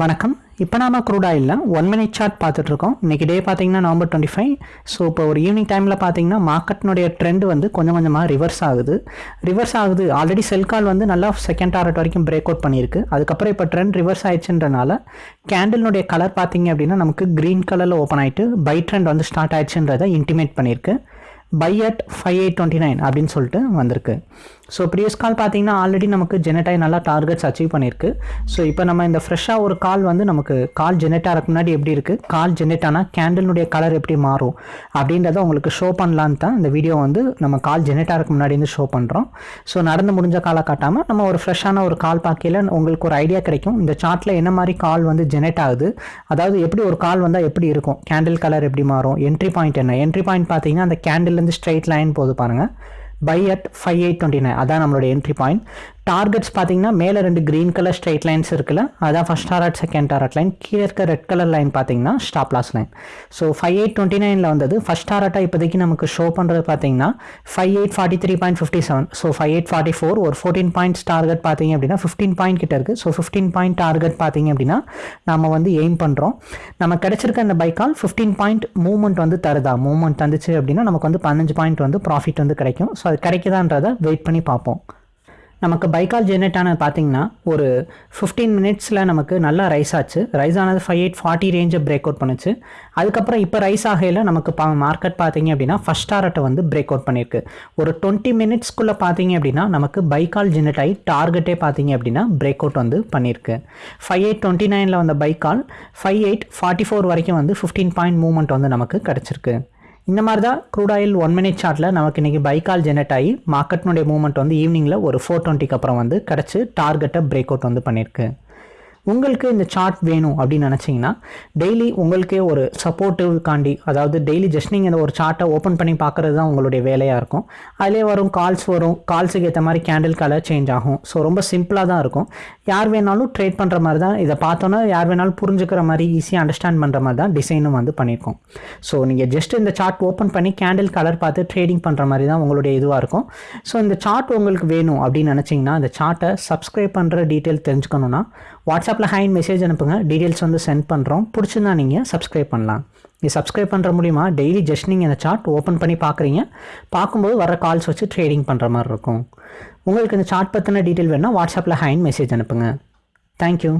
வணக்கம். இப்போ நாம க்ரூட் ஒன் மினிட் சார்ட் பார்த்துட்ருக்கோம். இன்றைக்கி டே பார்த்தீங்கன்னா நவம்பர் டுவெண்ட்டி ஃபைவ் ஸோ இப்போ ஒரு ஈவினிங் டைமில் பார்த்தீங்கன்னா மார்க்கெட்னுடைய ட்ரெண்ட் வந்து கொஞ்சம் கொஞ்சமாக ரிவர்ஸ் ஆகுது. ரிவர்ஸ் ஆகுது. ஆல்ரெடி செல் கால் வந்து நல்லா செகண்ட் டாரட் வரைக்கும் பிரேக் அவுட் பண்ணியிருக்கு. அதுக்கப்புறம் இப்போ ட்ரெண்ட் ரிவர்ஸ் ஆயிடுச்சுன்றனால கேண்டில்னுடைய கலர் பார்த்தீங்க அப்படின்னா நமக்கு க்ரீன் கலரில் ஓப்பன் ஆகிட்டு பை ட்ரெண்ட் வந்து ஸ்டார்ட் ஆயிடுச்சுன்றதை இன்டிமேட் பண்ணியிருக்கு. Buy at five eight twenty nine அப்படின்னு சொல்லிட்டு வந்திருக்கு. ஸோ ப்ரீவியஸ் கால் பார்த்தீங்கன்னா ஆல்ரெடி நமக்கு ஜெனட்டாய் நல்லா டார்கெட்ஸ் அச்சீவ் பண்ணியிருக்கு ஸோ இப்போ நம்ம இந்த ஃப்ரெஷ்ஷாக ஒரு கால் வந்து நமக்கு கால் ஜெனட்டாக இருக்க முன்னாடி எப்படி இருக்குது கால் ஜெனட்டானா ஆனால் கலர் எப்படி மாறும்? அப்படின்றத உங்களுக்கு ஷோ பண்ணலான்னு தான் இந்த வீடியோ வந்து நம்ம கால் ஜெனட்டாக இருக்க முன்னாடி வந்து ஷோ பண்ணுறோம் ஸோ நடந்து முடிஞ்ச காலை காட்டாமல் நம்ம ஒரு ஃப்ரெஷ்ஷான ஒரு கால் பார்க்கையில் உங்களுக்கு ஒரு ஐடியா கிடைக்கும். இந்த சார்ட்டில் என்ன மாதிரி கால் வந்து ஜெனரேட் ஆகுது? அதாவது எப்படி ஒரு கால் வந்தால் எப்படி இருக்கும்? கேண்டில் கலர் எப்படி மாறும்? என்ட்ரி பாயிண்ட் என்ன? என்ட்ரி பாயிண்ட் பார்த்தீங்கன்னா அந்த கேண்டில்லேருந்து ஸ்ட்ரைட் லைன் போது பாருங்கள் buy at five eight twenty nine அதான் நம்மளோட என்ட்ரி பாயிண்ட் டார்கெட்ஸ் பார்த்தீங்கன்னா மேலே ரெண்டு க்ரீன் கலர் ஸ்ட்ரைட் லைன்ஸ் இருக்குல்ல அதான் first target second target line கீழே இருக்க ரெட் கலர் லைன் பார்த்தீங்கன்னா stop loss line so five eight twenty நைனில் வந்தது. ஃபஸ்ட் டாரட்டாக இப்போதைக்கு நமக்கு ஷோ பண்ணுறது பார்த்தீங்கன்னா five eight forty three point fifty seven so five eight forty four ஒரு ஃபோர்டீன் பாயிண்ட்ஸ் டார்கெட் பார்த்தீங்க அப்படின்னா ஃபிஃப்டீன் பாயிண்ட் கிட்ட இருக்குது ஸோ ஃபிஃப்டீன் பாயிண்ட் டார்கெட் பார்த்தீங்க அப்படின்னா நம்ம வந்து எய்ம் பண்ணுறோம் நம்ம கிடச்சிருக்க அந்த பைக்கால் ஃபிஃப்டீன் பாயிண்ட் மூவ்மெண்ட் வந்து தருதா? மூவ்மெண்ட் தந்துச்சு அப்படின்னா நமக்கு வந்து பதினஞ்சு பாயிண்ட் வந்து ப்ராஃபிட் வந்து கிடைக்கும். ஸோ அது கிடைக்குதான்றதை வெயிட் பண்ணி பார்ப்போம். நமக்கு பைக்கால் ஜென்ரேட் ஆனது பார்த்தீங்கன்னா ஒரு ஃபிஃப்டீன் மினிட்ஸில் நமக்கு நல்லா ரைஸ் ஆச்சு. ரைஸ் ஆனது ஃபைவ் எயிட் ஃபார்ட்டி ரேஞ்சை பிரேக் அவுட் பண்ணுச்சு. அதுக்கப்புறம் இப்போ ரைஸ் ஆகையில் நமக்கு பா மார்க்கெட் பார்த்தீங்க அப்படின்னா ஃபஸ்ட் டாரட்டை வந்து பிரேக் அவுட் பண்ணியிருக்கு. ஒரு டுவெண்ட்டி மினிட்ஸ்க்குள்ளே பார்த்தீங்க அப்படின்னா நமக்கு பைக்கால் ஜென்ரேட் ஆகி டார்கெட்டே பார்த்தீங்க அப்படின்னா பிரேக் அவுட் வந்து பண்ணியிருக்கு. ஃபைவ் எயிட் டுவெண்ட்டி நைனில் வந்த பைக்கால் ஃபைவ் எயிட் ஃபார்ட்டி ஃபோர் வரைக்கும் வந்து ஃபிஃப்டீன் பாயிண்ட் மூவ்மெண்ட் வந்து நமக்கு கிடச்சிருக்கு. இந்த மாதிரி தான் க்ரூட் ஆயில் ஒன் மினிட் சார்ட்டில் நமக்கு இன்றைக்கி பைக்கால் ஜெனரேட் ஆகி மார்க்கெட்னுடைய மூவ்மெண்ட் வந்து ஈவினிங்கில் ஒரு ஃபோர் டுவெண்ட்டிக்கு அப்புறம் வந்து கிடச்சி டார்கெட்டை பிரேக் அவுட் வந்து பண்ணியிருக்கு. உங்களுக்கு இந்த சார்ட் வேணும் அப்படின்னு நினச்சிங்கன்னா டெய்லி உங்களுக்கே ஒரு சப்போர்ட்டிவ்காண்டி அதாவது டெய்லி ஜஸ்ட் நீங்கள் இந்த ஒரு சார்ட்டை ஓப்பன் பண்ணி பார்க்குறது தான் உங்களுடைய வேலையாக இருக்கும். அதிலே வரும் கால்ஸ் வரும் கால்ஸுக்கு ஏற்ற மாதிரி கேண்டில் கலர் சேஞ்ச் ஆகும். ஸோ ரொம்ப சிம்பிளாக தான் இருக்கும். யார் வேணாலும் ட்ரேட் பண்ணுற மாதிரி தான் இதை பார்த்தோன்னா யார் வேணாலும் புரிஞ்சுக்கிற மாதிரி ஈஸியாக அண்டர்ஸ்டாண்ட் பண்ணுற மாதிரி தான் டிசைனும் வந்து பண்ணியிருக்கோம். ஸோ நீங்கள் ஜஸ்ட் இந்த சார்ட் ஓப்பன் பண்ணி கேண்டில் கலர் பார்த்து ட்ரேடிங் பண்ணுற மாதிரி தான் உங்களுடைய இதுவாக இருக்கும். ஸோ இந்த சார்ட் உங்களுக்கு வேணும் அப்படின்னு நினச்சிங்கன்னா இந்த சார்ட்டை சப்ஸ்கிரைப் பண்ணுற டீட்டெயில் தெரிஞ்சுக்கணுன்னா வாட்ஸ்அப் வாட்ஸ்அப்பில் ஹைன் மெசேஜ் அனுப்புங்க. டீட்டெயில்ஸ் வந்து சென்ட் பண்ணுறோம் பிடிச்சிருந்தா நீங்கள் சப்ஸ்கிரைப் பண்ணலாம். நீங்கள் சப்ஸ்கிரைப் பண்ணுற மூலிமா டெய்லி ஜஸ்ட் நீங்கள் இந்த சார்ட் ஓப்பன் பண்ணி பார்க்குறீங்க பார்க்கும்போது வர கால்ஸ் வச்சு ட்ரேடிங் பண்ணுற மாதிரி இருக்கும். உங்களுக்கு இந்த சார்ட் பற்றின டீட்டெயில் வேணால் வாட்ஸ்அப்பில் ஹைன் மெசேஜ் அனுப்புங்க. தேங்க்யூ